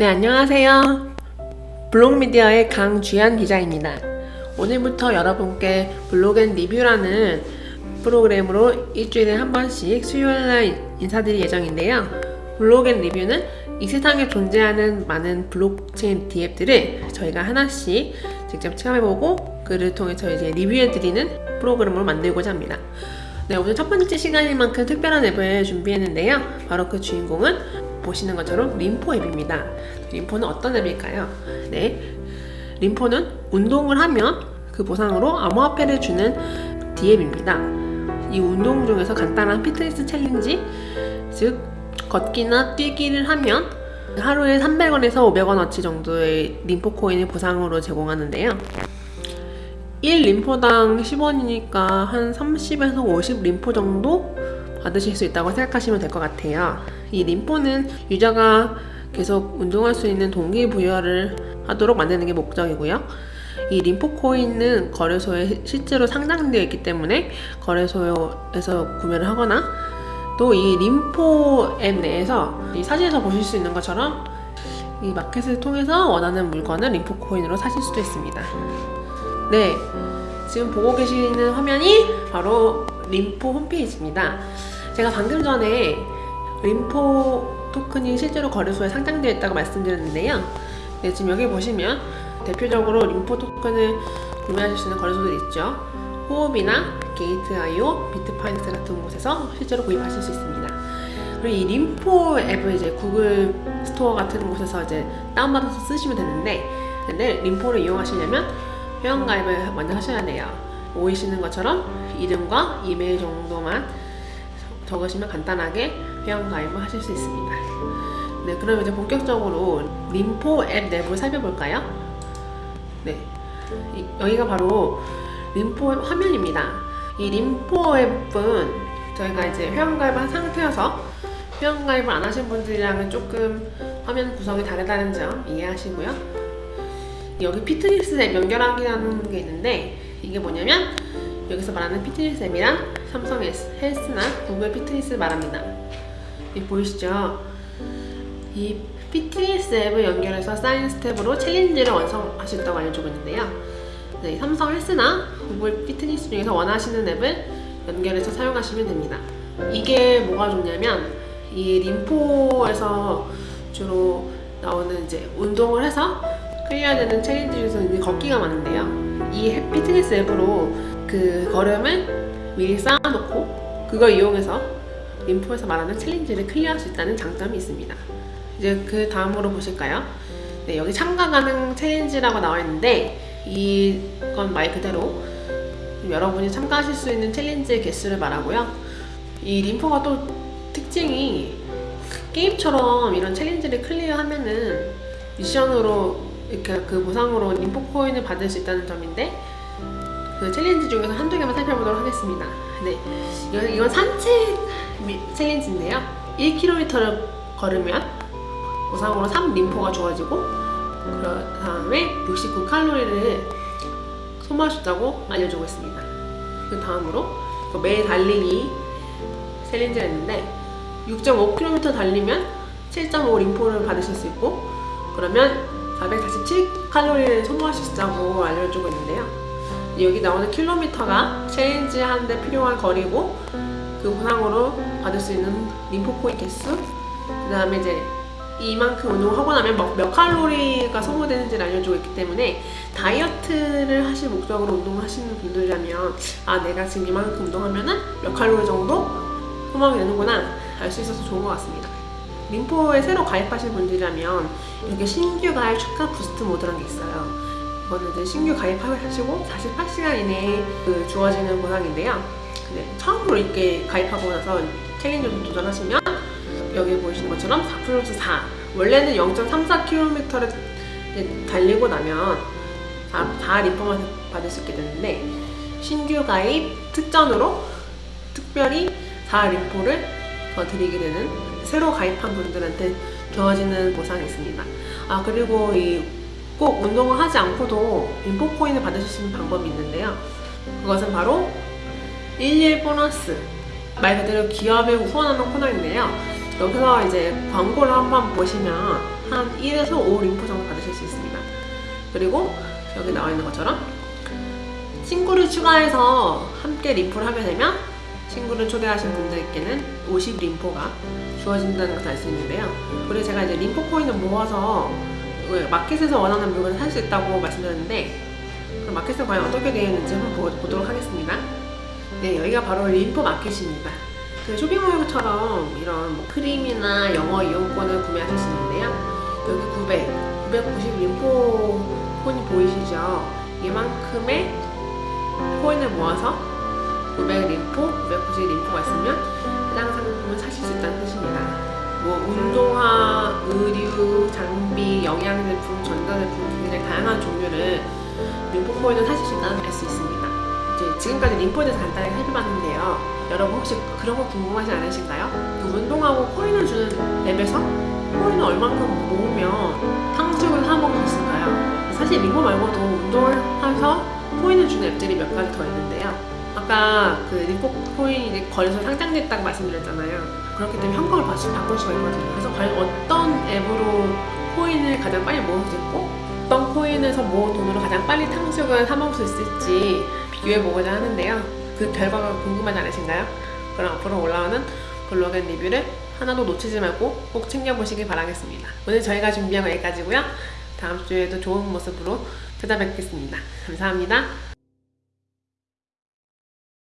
네, 안녕하세요. 블록미디어의 강주연 기자입니다. 오늘부터 여러분께 블로그앤 리뷰라는 프로그램으로 일주일에 한 번씩 수요일날 인사드릴 예정인데요. 블로그앤 리뷰는 이 세상에 존재하는 많은 블록체인 DApp들을 저희가 하나씩 직접 체험해보고 그를 통해서 이제 리뷰해드리는 프로그램으로 만들고자 합니다. 네, 오늘 첫 번째 시간인 만큼 특별한 앱을 준비했는데요. 바로 그 주인공은 보시는 것처럼 림포 앱입니다. 림포는 어떤 앱일까요? 네, 림포는 운동을 하면 그 보상으로 암호화폐를 주는 DApp입니다. 이 운동 중에서 간단한 피트니스 챌린지, 즉 걷기나 뛰기를 하면 하루에 300원에서 500원어치 정도의 림포 코인을 보상으로 제공하는데요. 1 림포당 10원이니까 한 30에서 50 림포 정도 받으실 수 있다고 생각하시면 될 것 같아요. 이 림포는 유저가 계속 운동할 수 있는 동기부여를 하도록 만드는 게 목적이고요. 이 림포 코인은 거래소에 실제로 상장되어 있기 때문에 거래소에서 구매를 하거나 또 이 림포 앱 내에서 이 사진에서 보실 수 있는 것처럼 이 마켓을 통해서 원하는 물건을 림포 코인으로 사실 수도 있습니다. 네, 지금 보고 계시는 화면이 바로 림포 홈페이지입니다. 제가 방금 전에 림포 토큰이 실제로 거래소에 상장되어 있다고 말씀드렸는데요. 네, 지금 여기 보시면 대표적으로 림포 토큰을 구매하실 수 있는 거래소들이 있죠. 후오비나 게이트.io, 비트파이넥스 같은 곳에서 실제로 구입하실 수 있습니다. 그리고 이 림포 앱을 이제 구글 스토어 같은 곳에서 이제 다운받아서 쓰시면 되는데 근데 림포를 이용하시려면 회원가입을 먼저 하셔야 돼요. 보이시는 것처럼 이름과 이메일 정도만 적으시면 간단하게 회원가입을 하실 수 있습니다. 네, 그럼 이제 본격적으로 림포 앱 내부를 살펴볼까요? 네, 이, 여기가 바로 림포 앱 화면입니다. 이 림포 앱은 저희가 이제 회원가입한 상태여서 회원가입을 안 하신 분들이랑은 조금 화면 구성이 다르다는 점 이해하시고요. 여기 피트니스 앱 연결하기라는 게 있는데 이게 뭐냐면 여기서 말하는 피트니스 앱이랑 삼성 헬스나 구글 피트니스 말합니다. 이 보이시죠? 이 피트니스 앱을 연결해서 사인 step으로 챌린지를 완성할 수 있다고 알려주고 있는데요. 네, 삼성 헬스나 구글 피트니스 중에서 원하시는 앱을 연결해서 사용하시면 됩니다. 이게 뭐가 좋냐면 이 Lympo에서 주로 나오는 이제 운동을 해서 clear해야 되는 challenge 중에서 걷기가 많은데요. 이 피트니스 앱으로 그 걸음을 미리 쌓아놓고 그걸 이용해서 Lympo에서 말하는 challenge를 clear할 수 있다는 장점이 있습니다. 이제 그 다음으로 보실까요? 네, 여기 참가 가능 challenge라고 나와 있는데 이건 말 그대로 여러분이 참가하실 수 있는 challenge의 개수를 말하고요. 이 Lympo가 또 특징이 게임처럼 이런 challenge를 clear하면은 미션으로 이렇게 그 보상으로 Lympo 코인을 받을 수 있다는 점인데 그 challenge 중에서 한두 개만 살펴보도록 하겠습니다. 네, 이건, 이건 산책 challenge인데요. 1km를 걸으면 보상으로 3Lympo가 주어지고 그 다음에 69칼로리를 소모하셨다고 알려주고 있습니다. 그 다음으로 그 매일 달리기 challenge가 있는데 6.5km 달리면 7.5 Lympo를 받으실 수 있고 그러면 447칼로리를 소모하신다고 알려주고 있는데요. 여기 나오는 킬로미터가 challenge 하는데 필요한 거리고 그 보상으로 받을 수 있는 Lympo코인 개수 그 다음에 이제 이만큼 운동하고 나면 몇, 몇 칼로리가 소모되는지를 알려주고 있기 때문에 다이어트를 하실 목적으로 운동을 하시는 분들이라면 아 내가 지금 이만큼 운동하면은 몇 칼로리 정도 소모하게 되는구나 알 수 있어서 좋은 것 같습니다. Lympo에 새로 가입하신 분들이라면 이렇게 신규 가입 축하 boost mode라는 게 있어요. 이거는 이제 신규 가입하시고 48시간 이내에 그 주어지는 보상인데요. 근데 처음으로 이렇게 가입하고 나서 challenge를 도전하시면 여기 보시는 것처럼 4 플러스 4 원래는 0.34km를 달리고 나면 4, 4 리포만 받을 수 있게 되는데 신규 가입 특전으로 특별히 4 리포를 더 드리게 되는 새로 가입한 분들한테 주어지는 보상이 있습니다. 아 그리고 이 꼭 운동을 하지 않고도 인포 코인을 받으실 수 있는 방법이 있는데요. 그것은 바로 11 보너스 말 그대로 기업에 후원하는 코너인데요. 여기서 이제 광고를 한번 보시면 한 1에서 5 림포 정도 받으실 수 있습니다. 그리고 여기 나와 있는 것처럼 친구를 추가해서 함께 림포를 하게 되면 친구를 초대하신 분들께는 50 림포가 주어진다는 것을 알 수 있는데요. 그리고 제가 이제 림포 코인을 모아서 그 마켓에서 원하는 물건을 살 수 있다고 말씀드렸는데 그럼 마켓에 과연 어떻게 되어 있는지 한번 보- 보도록 하겠습니다. 네, 여기가 바로 림포 마켓입니다. 그 쇼핑몰처럼 이런 뭐 크림이나 영어 이용권을 구매하실 수 있는데요. 여기 900, 990 림포 코인이 보이시죠? 이만큼의 코인을 모아서 900 림포, 990 림포가 있으면 해당 상품을 사실 수 있다는 뜻입니다. 뭐 운동화, 의류, 장비, 영양제품, 전자제품 굉장히 다양한 종류를 림포 코인을 사실 수 있다는 걸알수 있습니다. 이제 지금까지 림포에 대해서 간단히 살펴봤는데요. 여러분 혹시 그런 거 궁금하지 않으신가요? 그 운동하고 코인을 주는 앱에서 코인을 얼만큼 모으면 탕수육을 사 먹을 수 있을까요? 사실 림포 말고도 운동을 해서 코인을 주는 앱들이 몇 가지 더 있는데요. 아까 그 림포 코인이 이제 거래소 상장됐다고 말씀드렸잖아요. 그렇기 때문에 현금을 바꿀 수가 있거든요. 그래서 과연 어떤 앱으로 코인을 가장 빨리 모을 수 있고 어떤 코인에서 모은 돈으로 가장 빨리 탕수육을 사 먹을 수 있을지 비교해 보고자 하는데요. 그 결과가 궁금하지 않으신가요? 그럼 앞으로 올라오는 Blog and Review를 하나도 놓치지 말고 꼭 챙겨보시길 바라겠습니다. 오늘 저희가 준비한 거 여기까지고요. 다음 주에도 좋은 모습으로 찾아뵙겠습니다. 감사합니다.